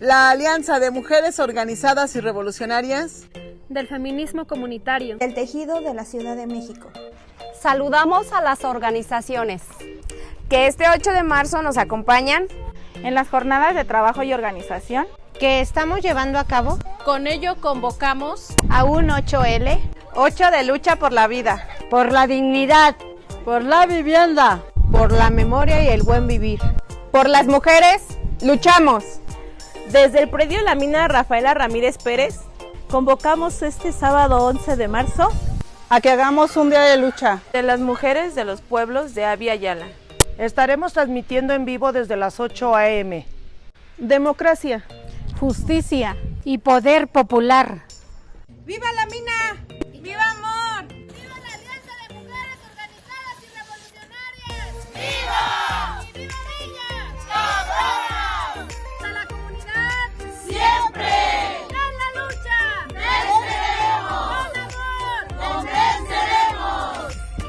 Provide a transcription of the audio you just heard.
la Alianza de Mujeres Organizadas y Revolucionarias, del feminismo comunitario, del tejido de la Ciudad de México. Saludamos a las organizaciones que este 8 de marzo nos acompañan en las jornadas de trabajo y organización que estamos llevando a cabo. Con ello convocamos a un 8L, 8 de lucha por la vida, por la dignidad, por la vivienda, por la memoria y el buen vivir. Por las mujeres, luchamos. Desde el predio La Mina Rafaela Ramírez Pérez, convocamos este sábado 11 de marzo a que hagamos un día de lucha de las mujeres de los pueblos de Avia Yala. Estaremos transmitiendo en vivo desde las 8 a.m. Democracia, justicia y poder popular. ¡Viva la mina!